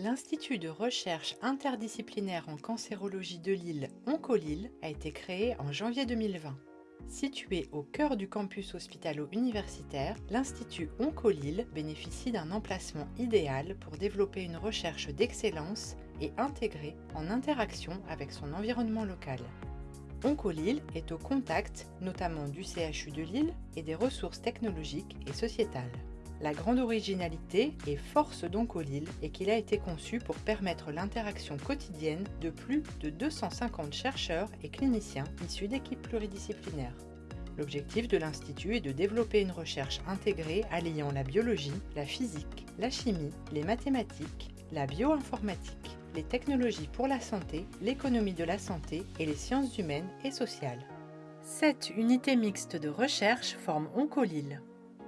L'Institut de recherche interdisciplinaire en cancérologie de Lille, Oncolille, a été créé en janvier 2020. Situé au cœur du campus hospitalo-universitaire, l'Institut Oncolille bénéficie d'un emplacement idéal pour développer une recherche d'excellence et intégrée en interaction avec son environnement local. Oncolille est au contact notamment du CHU de Lille et des ressources technologiques et sociétales. La grande originalité et force d'Oncolil est qu'il a été conçu pour permettre l'interaction quotidienne de plus de 250 chercheurs et cliniciens issus d'équipes pluridisciplinaires. L'objectif de l'Institut est de développer une recherche intégrée alliant la biologie, la physique, la chimie, les mathématiques, la bioinformatique, les technologies pour la santé, l'économie de la santé et les sciences humaines et sociales. Cette unité mixte de recherche forme Oncolil.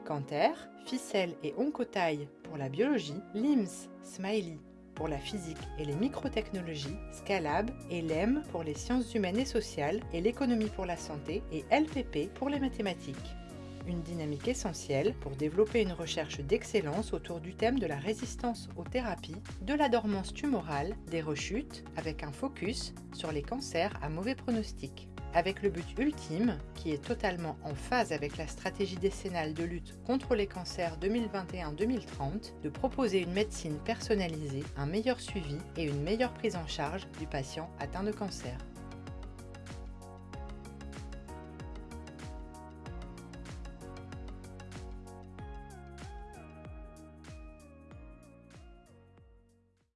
Canter, Ficelle et Oncotaille pour la biologie, LIMS, Smiley pour la physique et les microtechnologies, Scalab et LEM pour les sciences humaines et sociales et l'économie pour la santé et LPP pour les mathématiques. Une dynamique essentielle pour développer une recherche d'excellence autour du thème de la résistance aux thérapies, de la dormance tumorale, des rechutes, avec un focus sur les cancers à mauvais pronostic avec le but ultime, qui est totalement en phase avec la stratégie décennale de lutte contre les cancers 2021-2030, de proposer une médecine personnalisée, un meilleur suivi et une meilleure prise en charge du patient atteint de cancer.